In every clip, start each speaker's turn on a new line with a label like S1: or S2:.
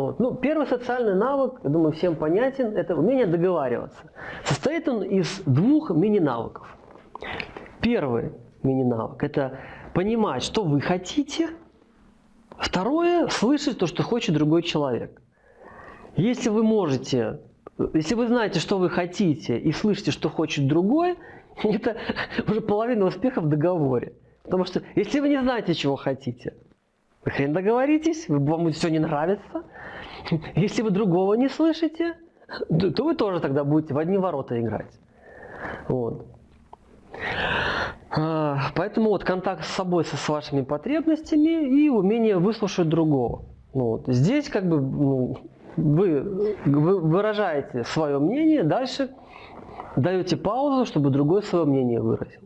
S1: Вот. Ну, первый социальный навык, я думаю, всем понятен, это умение договариваться. Состоит он из двух мини-навыков. Первый мини-навык – это понимать, что вы хотите. Второе – слышать то, что хочет другой человек. Если вы можете, если вы знаете, что вы хотите, и слышите, что хочет другой, это уже половина успеха в договоре. Потому что если вы не знаете, чего хотите, хрен договоритесь, вам все не нравится. Если вы другого не слышите, то вы тоже тогда будете в одни ворота играть. Вот. А, поэтому вот контакт с собой, со, с вашими потребностями и умение выслушать другого. Вот. Здесь как бы ну, вы, вы выражаете свое мнение, дальше даете паузу, чтобы другой свое мнение выразил.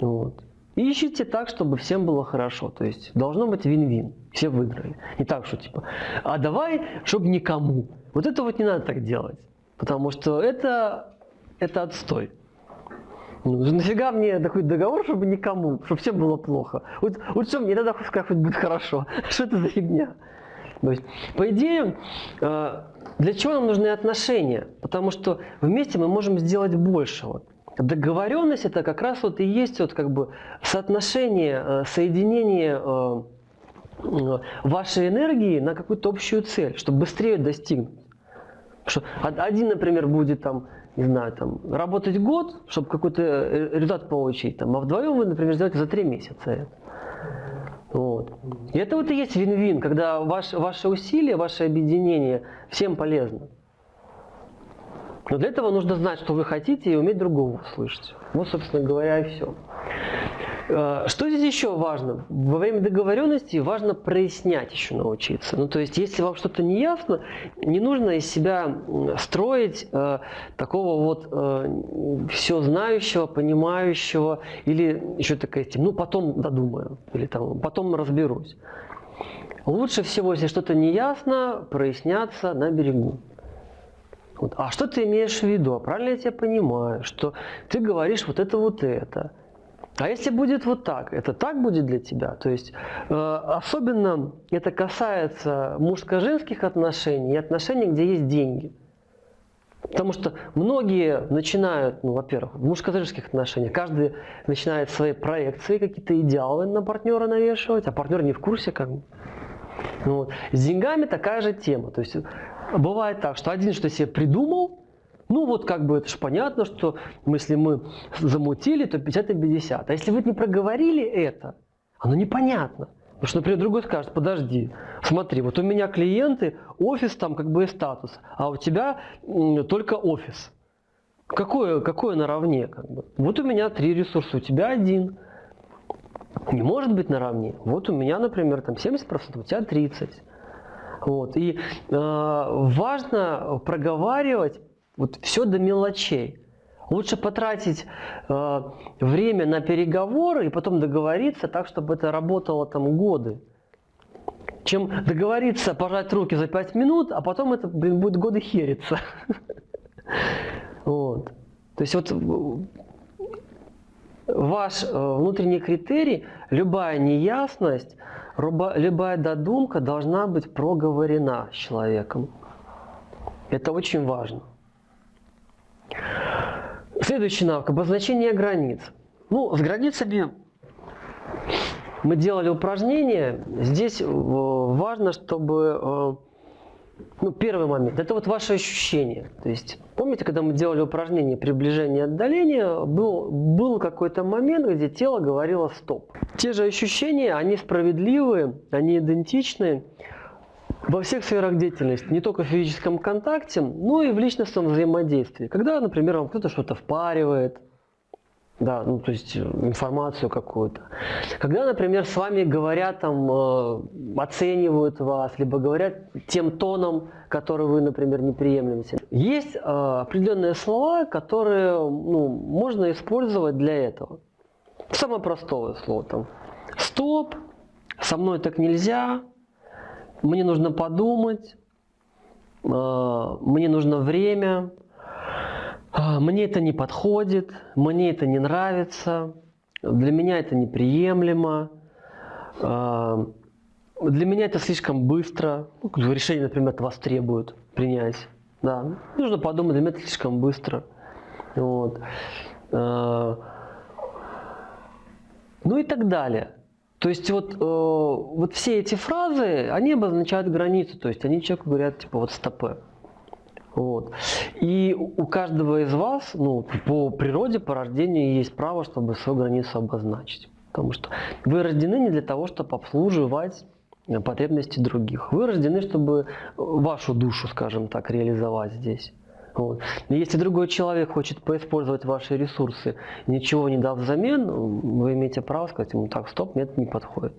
S1: Вот. Ищите так, чтобы всем было хорошо. То есть должно быть вин-вин. Все выиграли. Не так, что типа, а давай, чтобы никому. Вот это вот не надо так делать. Потому что это, это отстой. Ну, нафига мне такой договор, чтобы никому, чтобы всем было плохо. Вот, вот что мне тогда как будет хорошо. Что это за фигня? То есть, по идее, э, для чего нам нужны отношения? Потому что вместе мы можем сделать больше. Договоренность это как раз вот и есть вот как бы соотношение, э, соединение э, вашей энергии на какую-то общую цель, чтобы быстрее достигнуть. Что один, например, будет там, не знаю, там, работать год, чтобы какой-то результат получить, там, а вдвоем вы, например, сделаете за три месяца это. Вот. И это вот и есть вин-вин, когда ваш, ваше усилие, ваше объединение всем полезно. Но для этого нужно знать, что вы хотите, и уметь другого слышать. Вот, собственно говоря, и все. Э, что здесь еще важно? Во время договоренности важно прояснять еще научиться. Ну, то есть, если вам что-то не ясно, не нужно из себя строить э, такого вот э, все знающего, понимающего, или еще такая тема, ну, потом додумаю, или там, потом разберусь. Лучше всего, если что-то не ясно, проясняться на берегу. Вот. А что ты имеешь в виду? А правильно я тебя понимаю, что ты говоришь вот это вот это. А если будет вот так, это так будет для тебя? То есть э, особенно это касается мужско-женских отношений и отношений, где есть деньги. Потому что многие начинают, ну, во-первых, в мужско-женских отношениях, каждый начинает свои проекции, какие-то идеалы на партнера навешивать, а партнер не в курсе как бы. Ну, вот. С деньгами такая же тема. То есть бывает так, что один что себе придумал, ну вот как бы это же понятно, что если мы замутили, то 50 на 50. А если вы не проговорили это, оно непонятно. Потому что, например, другой скажет, подожди, смотри, вот у меня клиенты, офис там как бы и статус, а у тебя только офис. Какое, какое наравне? Как бы? Вот у меня три ресурса, у тебя один. Не может быть наравне. Вот у меня, например, там 70%, у тебя 30%. Вот. И э, важно проговаривать вот все до мелочей. Лучше потратить э, время на переговоры и потом договориться так, чтобы это работало там годы. Чем договориться, пожать руки за 5 минут, а потом это, блин, будет годы хериться. Вот. То есть вот ваш э, внутренний критерий, любая неясность, любая додумка должна быть проговорена с человеком. Это очень важно. Следующий навык – обозначение границ. Ну, с границами мы делали упражнение. Здесь э, важно, чтобы э, ну, первый момент – это вот ваше ощущение. То есть, помните, когда мы делали упражнение приближения и отдаления, был, был какой-то момент, где тело говорило «стоп». Те же ощущения, они справедливые, они идентичны во всех сферах деятельности, не только в физическом контакте, но и в личностном взаимодействии. Когда, например, вам кто-то что-то впаривает, да, ну то есть э, информацию какую-то. Когда, например, с вами говорят, там, э, оценивают вас, либо говорят тем тоном, который вы, например, не приемлете. Есть э, определенные слова, которые ну, можно использовать для этого. Самое простое слово там. Стоп, со мной так нельзя, мне нужно подумать, э, мне нужно время, мне это не подходит, мне это не нравится, для меня это неприемлемо. А, для меня это слишком быстро. Ну, решение, например, от вас требуют принять. Да, нужно подумать, для меня это слишком быстро. Вот. Э, ну и так далее. То есть вот, э, вот все эти фразы, они обозначают границу, то есть они человеку говорят, типа, вот стопы. Вот. И у каждого из вас, ну, по природе, по рождению есть право, чтобы свою границу обозначить. Потому что вы рождены не для того, чтобы обслуживать потребности других. Вы рождены, чтобы вашу душу, скажем так, реализовать здесь. Вот. Если другой человек хочет поиспользовать ваши ресурсы, ничего не дав взамен, вы имеете право сказать ему, так, стоп, мне это не подходит.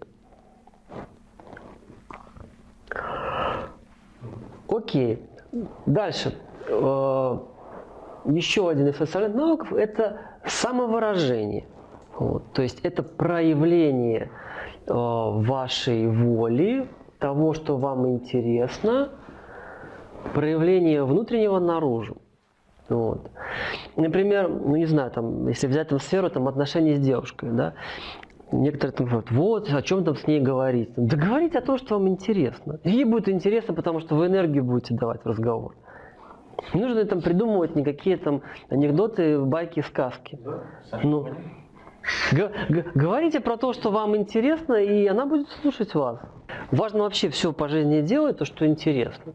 S1: Окей. Дальше. Э, еще один из социальных навыков – это самовыражение. Вот. То есть это проявление э, вашей воли, того, что вам интересно, проявление внутреннего наружу. Вот. Например, ну не знаю, там, если взять там сферу там, отношений с девушкой, да, некоторые там говорят, вот, о чем там с ней говорить. Да говорите о том, что вам интересно. Ей будет интересно, потому что вы энергию будете давать в разговор. Не нужно там придумывать никакие там анекдоты, байки, сказки. Да, ну, говорите про то, что вам интересно, и она будет слушать вас. Важно вообще все по жизни делать, то, что интересно.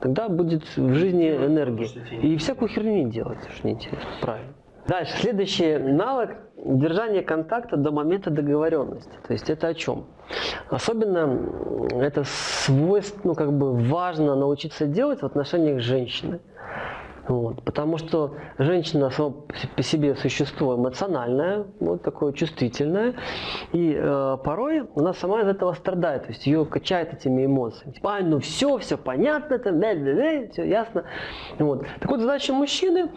S1: Тогда будет в жизни энергия. И всякую херню не делать, что неинтересно. Правильно. Дальше, следующий навык – держание контакта до момента договоренности. То есть это о чем? Особенно это свойство, ну как бы важно научиться делать в отношениях с женщиной. Вот, потому что женщина сама по себе существо эмоциональное, вот такое чувствительное, и э, порой она сама из этого страдает, то есть ее качает этими эмоциями. Типа, ну все, все понятно, там, да, да, да, все ясно. Вот. Так вот, задача мужчины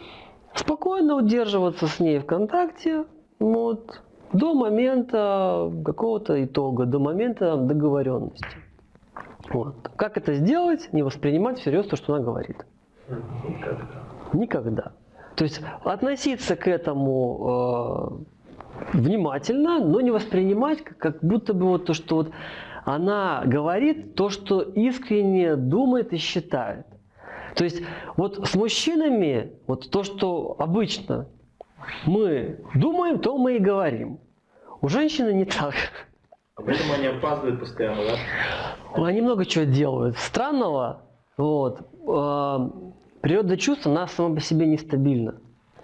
S1: спокойно удерживаться с ней в контакте, вот, до момента какого-то итога, до момента договоренности. Вот. Как это сделать? Не воспринимать всерьез то, что она говорит. Никогда. Никогда. То есть относиться к этому э, внимательно, но не воспринимать, как, будто бы вот то, что вот она говорит то, что искренне думает и считает. То есть вот с мужчинами, вот то, что обычно мы думаем, то мы и говорим. У женщины не так.
S2: А поэтому они опаздывают постоянно, да?
S1: Они много чего делают. Странного. Вот. Э, природа чувств, она сама по себе нестабильна.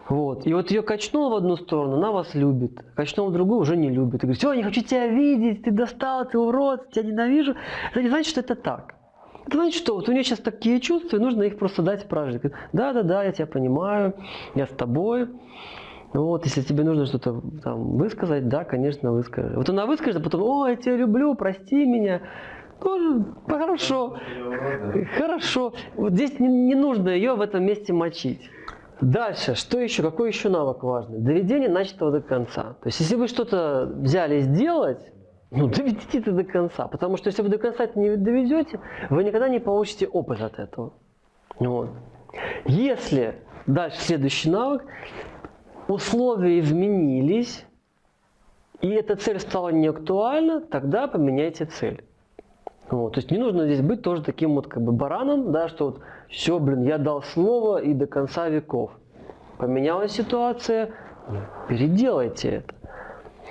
S1: Вот. И вот ее качнуло в одну сторону, она вас любит. Качнула в другую, уже не любит. И говорит, все, не хочу тебя видеть, ты достал, ты урод, тебя ненавижу. Это не значит, что это так. Это значит, что вот у нее сейчас такие чувства, и нужно их просто дать прожить. Да, да, да, я тебя понимаю, я с тобой. Вот, если тебе нужно что-то там высказать, да, конечно, выскажи. Вот она выскажет, а потом, о, я тебя люблю, прости меня. Тоже хорошо. Хорошо. Вот здесь не, не нужно ее в этом месте мочить. Дальше, что еще, какой еще навык важный? Доведение начатого до конца. То есть, если вы что-то взяли сделать, ну, доведите это до конца. Потому что если вы до конца это не доведете, вы никогда не получите опыт от этого. Вот. Если, дальше следующий навык, условия изменились, и эта цель стала неактуальна, тогда поменяйте цель. Вот, то есть не нужно здесь быть тоже таким вот как бы бараном, да, что вот все, блин, я дал слово и до конца веков. Поменялась ситуация, переделайте это.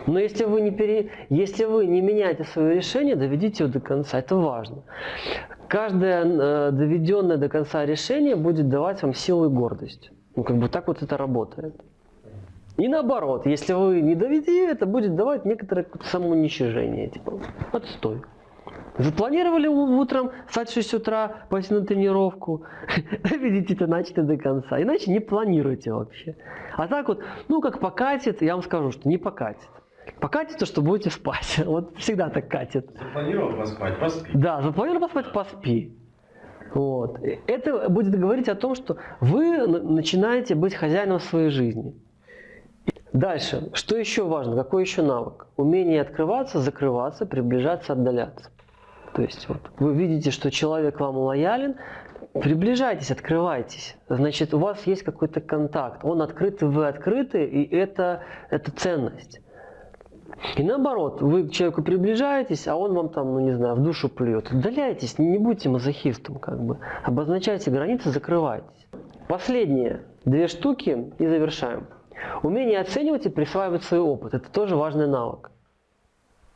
S1: Но если вы не, пере... если вы не меняете свое решение, доведите его до конца. Это важно. Каждое э, доведенное до конца решение будет давать вам силу и гордость. Ну, как бы так вот это работает. И наоборот, если вы не доведете, это будет давать некоторое самоуничижение. Типа, отстой. Запланировали утром встать в 6 утра, пойти на тренировку, видите это начато до конца. Иначе не планируйте вообще. А так вот, ну как покатит, я вам скажу, что не покатит. Покатит то, что будете спать. Вот всегда так катит.
S2: Запланировал поспать, поспи.
S1: Да, запланировал поспать, поспи. Вот. Это будет говорить о том, что вы начинаете быть хозяином своей жизни. Дальше. Что еще важно? Какой еще навык? Умение открываться, закрываться, приближаться, отдаляться. То есть вот, вы видите, что человек вам лоялен, приближайтесь, открывайтесь. Значит, у вас есть какой-то контакт. Он открыт, и вы открыты, и это, это ценность. И наоборот, вы к человеку приближаетесь, а он вам там, ну не знаю, в душу плюет. Удаляйтесь, не будьте мазохистом, как бы. Обозначайте границы, закрывайтесь. Последние две штуки и завершаем. Умение оценивать и присваивать свой опыт. Это тоже важный навык.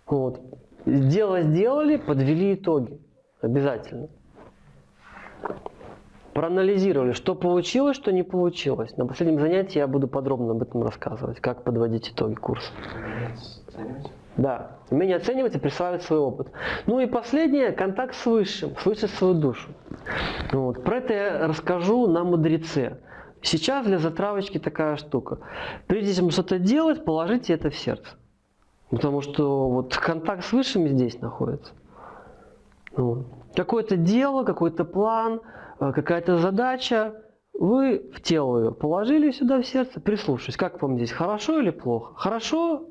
S1: Вот. Дело сделали, подвели итоги. Обязательно. Проанализировали, что получилось, что не получилось. На последнем занятии я буду подробно об этом рассказывать, как подводить итоги курса. Да, умение оценивать и присваивать свой опыт. Ну и последнее, контакт с Высшим, слышать свою душу. Вот. Про это я расскажу на мудреце. Сейчас для затравочки такая штука. Прежде чем что-то делать, положите это в сердце. Потому что вот контакт с Высшим здесь находится. Вот. Какое-то дело, какой-то план, э, какая-то задача, вы в тело ее положили сюда в сердце, прислушайтесь, как вам здесь, хорошо или плохо? Хорошо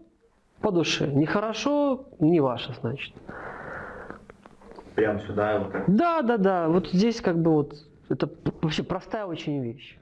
S1: по душе, нехорошо, не ваше, значит.
S2: Прям сюда вот так.
S1: Да, да, да, вот здесь как бы вот, это вообще простая очень вещь.